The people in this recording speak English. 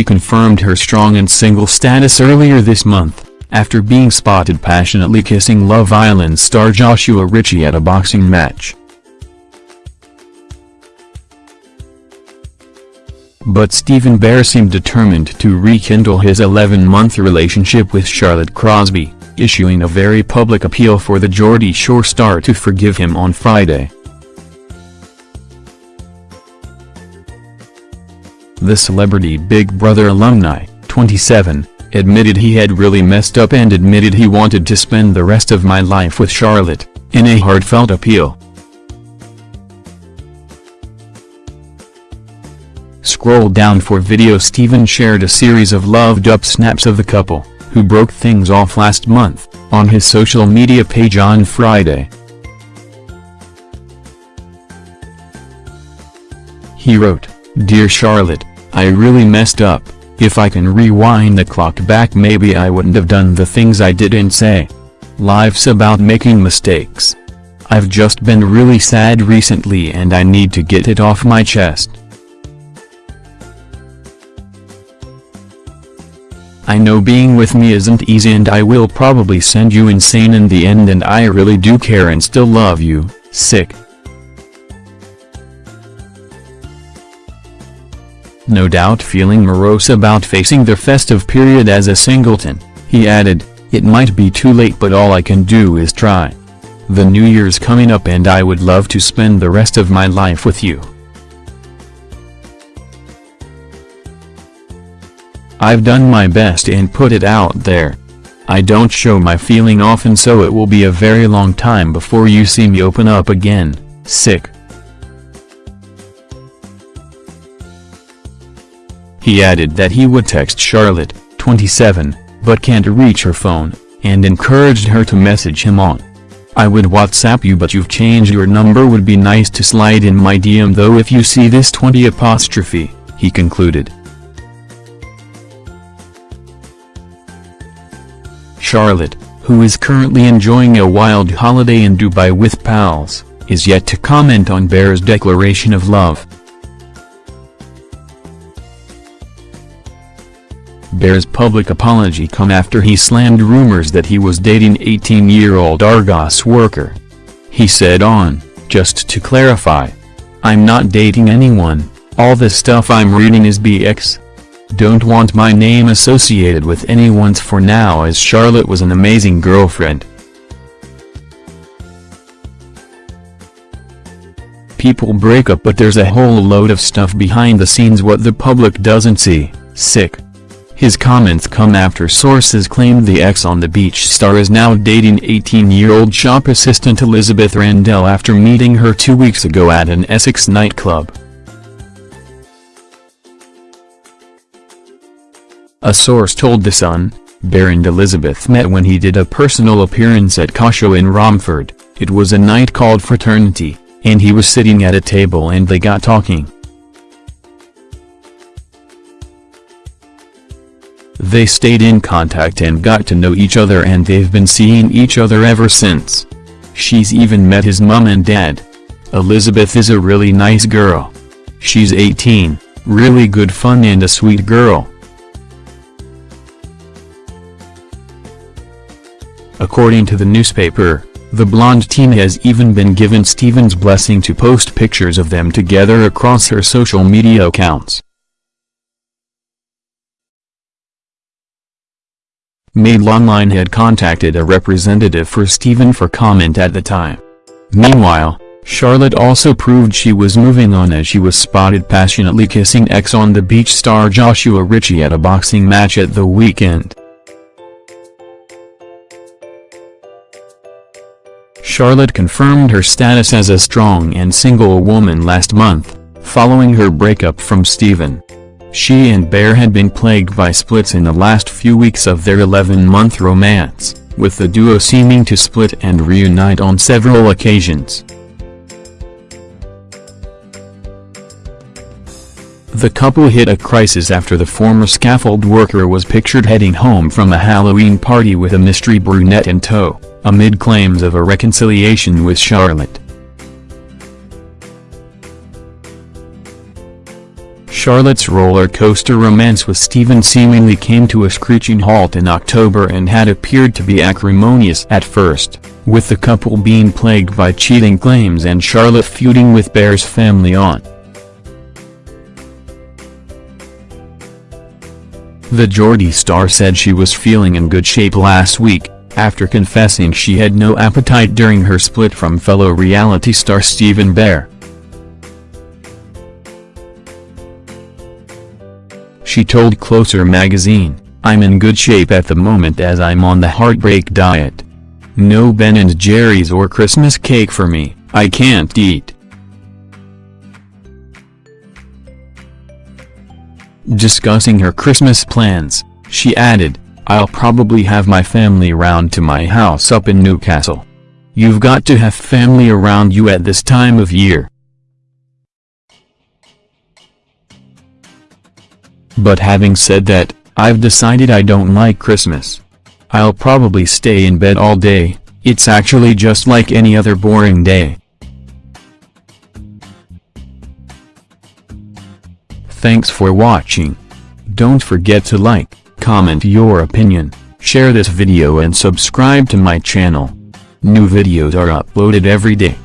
She confirmed her strong and single status earlier this month, after being spotted passionately kissing Love Island star Joshua Ritchie at a boxing match. But Stephen Bear seemed determined to rekindle his 11-month relationship with Charlotte Crosby, issuing a very public appeal for the Geordie Shore star to forgive him on Friday. The celebrity Big Brother alumni, 27, admitted he had really messed up and admitted he wanted to spend the rest of my life with Charlotte, in a heartfelt appeal. Scroll down for video Stephen shared a series of loved-up snaps of the couple, who broke things off last month, on his social media page on Friday. He wrote, Dear Charlotte, I really messed up, if I can rewind the clock back maybe I wouldn't have done the things I did and say. Life's about making mistakes. I've just been really sad recently and I need to get it off my chest. I know being with me isn't easy and I will probably send you insane in the end and I really do care and still love you, sick. No doubt feeling morose about facing the festive period as a singleton, he added, it might be too late but all I can do is try. The new year's coming up and I would love to spend the rest of my life with you. I've done my best and put it out there. I don't show my feeling often so it will be a very long time before you see me open up again, sick. He added that he would text Charlotte, 27, but can't reach her phone, and encouraged her to message him on. I would WhatsApp you but you've changed your number would be nice to slide in my DM though if you see this 20 apostrophe, he concluded. Charlotte, who is currently enjoying a wild holiday in Dubai with pals, is yet to comment on Bear's declaration of love. Bear's public apology come after he slammed rumors that he was dating 18-year-old Argos worker. He said on, just to clarify. I'm not dating anyone, all the stuff I'm reading is BX. Don't want my name associated with anyone's for now as Charlotte was an amazing girlfriend. People break up but there's a whole load of stuff behind the scenes what the public doesn't see, sick. His comments come after sources claimed the ex on the beach star is now dating 18-year-old shop assistant Elizabeth Randell after meeting her two weeks ago at an Essex nightclub. A source told The Sun, Baron Elizabeth met when he did a personal appearance at Cosho in Romford, it was a night called Fraternity, and he was sitting at a table and they got talking. They stayed in contact and got to know each other and they've been seeing each other ever since. She's even met his mum and dad. Elizabeth is a really nice girl. She's 18, really good fun and a sweet girl. According to the newspaper, the blonde teen has even been given Stephen's blessing to post pictures of them together across her social media accounts. Mail Online had contacted a representative for Stephen for comment at the time. Meanwhile, Charlotte also proved she was moving on as she was spotted passionately kissing ex on the beach star Joshua Ritchie at a boxing match at the weekend. Charlotte confirmed her status as a strong and single woman last month, following her breakup from Stephen. She and Bear had been plagued by splits in the last few weeks of their 11-month romance, with the duo seeming to split and reunite on several occasions. The couple hit a crisis after the former scaffold worker was pictured heading home from a Halloween party with a mystery brunette in tow, amid claims of a reconciliation with Charlotte. Charlotte's roller coaster romance with Stephen seemingly came to a screeching halt in October and had appeared to be acrimonious at first, with the couple being plagued by cheating claims and Charlotte feuding with Bear's family on. The Geordie star said she was feeling in good shape last week, after confessing she had no appetite during her split from fellow reality star Stephen Bear. She told Closer magazine, I'm in good shape at the moment as I'm on the heartbreak diet. No Ben and Jerry's or Christmas cake for me, I can't eat. Discussing her Christmas plans, she added, I'll probably have my family round to my house up in Newcastle. You've got to have family around you at this time of year. But having said that, I've decided I don't like Christmas. I'll probably stay in bed all day, it's actually just like any other boring day. Thanks for watching. Don't forget to like, comment your opinion, share this video and subscribe to my channel. New videos are uploaded every day.